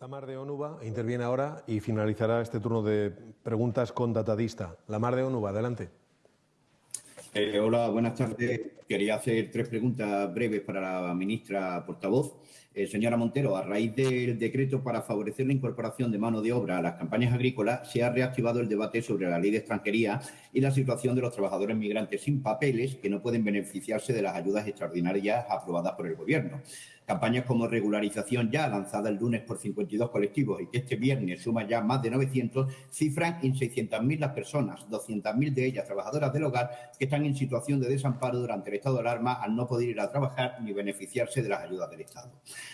La Mar de Onuba interviene ahora y finalizará este turno de preguntas con Datadista. La Mar de Onuba, adelante. Eh, hola, buenas tardes. Quería hacer tres preguntas breves para la ministra portavoz. Eh, señora Montero, a raíz del decreto para favorecer la incorporación de mano de obra a las campañas agrícolas, se ha reactivado el debate sobre la ley de extranjería y la situación de los trabajadores migrantes sin papeles que no pueden beneficiarse de las ayudas extraordinarias aprobadas por el Gobierno. Campañas como regularización ya lanzada el lunes por 52 colectivos y que este viernes suma ya más de 900, cifran en 600.000 las personas, 200.000 de ellas trabajadoras del hogar, que están en situación de desamparo durante el estado de alarma al no poder ir a trabajar ni beneficiarse de las ayudas del Estado.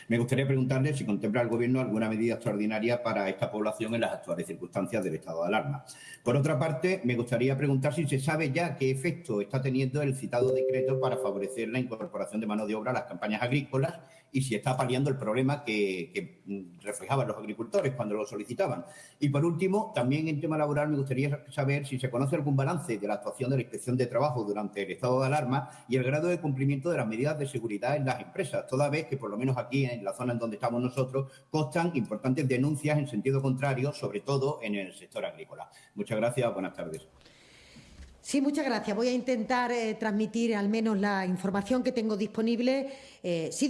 Me gustaría preguntarle si contempla el Gobierno alguna medida extraordinaria para esta población en las actuales circunstancias del estado de alarma. Por otra parte, me gustaría preguntar si se sabe ya qué efecto está teniendo el citado decreto para favorecer la incorporación de mano de obra a las campañas agrícolas y si está paliando el problema que, reflejaban los agricultores cuando lo solicitaban. Y por último, también en tema laboral me gustaría saber si se conoce algún balance de la actuación de la Inspección de Trabajo durante el estado de alarma y el grado de cumplimiento de las medidas de seguridad en las empresas, toda vez que por lo menos aquí en la zona en donde estamos nosotros constan importantes denuncias en sentido contrario, sobre todo en el sector agrícola. Muchas gracias, buenas tardes. Sí, muchas gracias. Voy a intentar eh, transmitir al menos la información que tengo disponible. Eh, sí,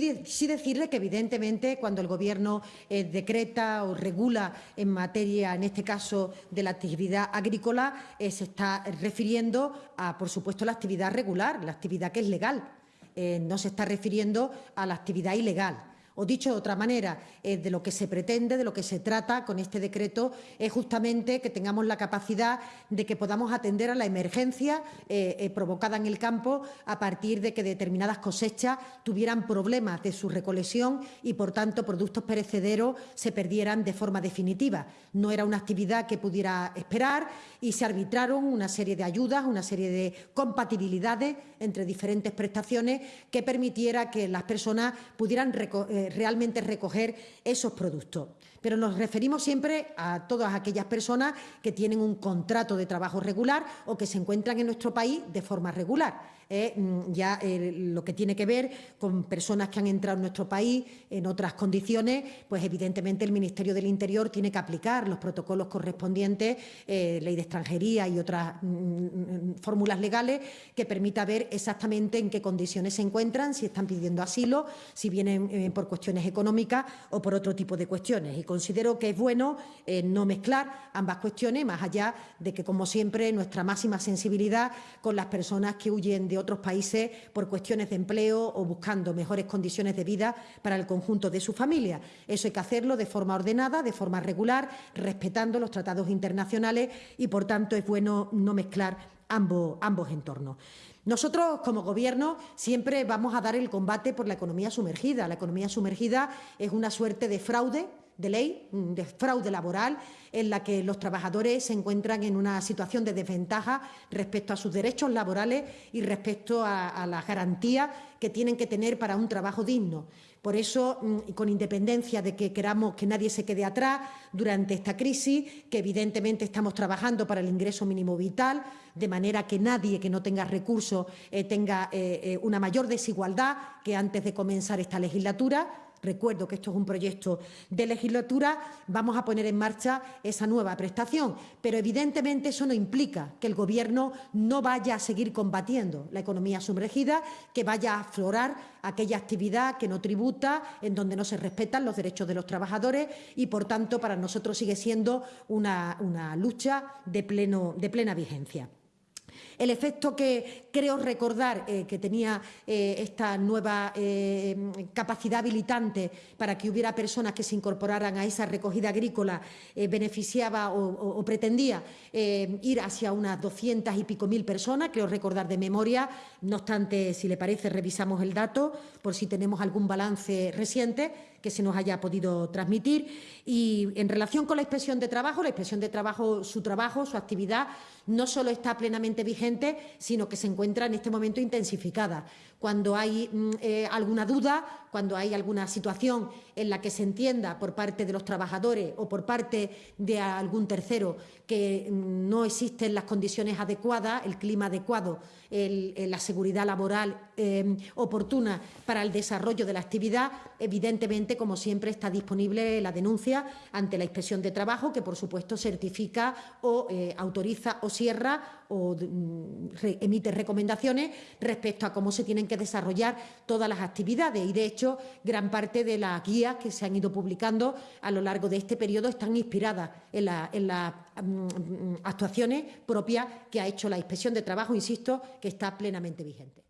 decirle que, evidentemente, cuando el Gobierno eh, decreta o regula en materia, en este caso, de la actividad agrícola, se está refiriendo a, por supuesto, la actividad regular, la actividad que es legal. no se está refiriendo a la actividad ilegal. O dicho de otra manera, eh, de lo que se pretende, de lo que se trata con este decreto, es justamente que tengamos la capacidad de que podamos atender a la emergencia eh, eh, provocada en el campo a partir de que determinadas cosechas tuvieran problemas de su recolección y, por tanto, productos perecederos se perdieran de forma definitiva. No era una actividad que pudiera esperar y se arbitraron una serie de ayudas, una serie de compatibilidades entre diferentes prestaciones que permitiera que las personas pudieran realmente recoger esos productos. Pero nos referimos siempre a todas aquellas personas que tienen un contrato de trabajo regular o que se encuentran en nuestro país de forma regular. Mm, ya eh, lo que tiene que ver con personas que han entrado en nuestro país en otras condiciones, pues evidentemente el Ministerio del Interior tiene que aplicar los protocolos correspondientes, eh, ley de extranjería y otras mm, mm, fórmulas legales que permita ver exactamente en qué condiciones se encuentran, si están pidiendo asilo, si vienen eh, por cuestiones económicas o por otro tipo de cuestiones. Considero que es bueno no mezclar ambas cuestiones, más allá de que, como siempre, nuestra máxima sensibilidad con las personas que huyen de otros países por cuestiones de empleo o buscando mejores condiciones de vida para el conjunto de su familia. Eso hay que hacerlo de forma ordenada, de forma regular, respetando los tratados internacionales y, por tanto, es bueno no mezclar ambos, ambos entornos. Nosotros, como Gobierno, siempre vamos a dar el combate por la economía sumergida. La economía sumergida es una suerte de fraude de ley, de fraude laboral, en la que los trabajadores se encuentran en una situación de desventaja respecto a sus derechos laborales y respecto a, las garantías que tienen que tener para un trabajo digno. Por eso, mm, con independencia de que queramos que nadie se quede atrás durante esta crisis, que evidentemente estamos trabajando para el ingreso mínimo vital, de manera que nadie que no tenga recursos eh, tenga eh, eh, una mayor desigualdad que antes de comenzar esta legislatura, recuerdo que esto es un proyecto de legislatura, vamos a poner en marcha esa nueva prestación. Pero evidentemente eso no implica que el Gobierno no vaya a seguir combatiendo la economía sumergida, que vaya a aflorar aquella actividad que no tributa, en donde no se respetan los derechos de los trabajadores y, por tanto, para nosotros sigue siendo una, lucha de, plena vigencia. El efecto que creo recordar eh, que tenía eh, esta nueva eh, capacidad habilitante para que hubiera personas que se incorporaran a esa recogida agrícola beneficiaba o, pretendía ir hacia unas doscientas y pico mil personas, creo recordar de memoria. No obstante, si le parece, revisamos el dato por si tenemos algún balance reciente que se nos haya podido transmitir. Y en relación con la inspección de trabajo, la inspección de trabajo, su trabajo, su actividad, no solo está plenamente vigente, sino que se encuentra en este momento intensificada. Cuando hay mm, eh, alguna duda, cuando hay alguna situación en la que se entienda por parte de los trabajadores o por parte de algún tercero que mm, no existen las condiciones adecuadas, el clima adecuado, la seguridad laboral em, oportuna para el desarrollo de la actividad, evidentemente como siempre, está disponible la denuncia ante la Inspección de Trabajo, que, por supuesto, certifica o eh, autoriza o cierra o mm, emite recomendaciones respecto a cómo se tienen que desarrollar todas las actividades. Y, de hecho, gran parte de las guías que se han ido publicando a lo largo de este periodo están inspiradas en las mm, actuaciones propias que ha hecho la Inspección de Trabajo, insisto, que está plenamente vigente.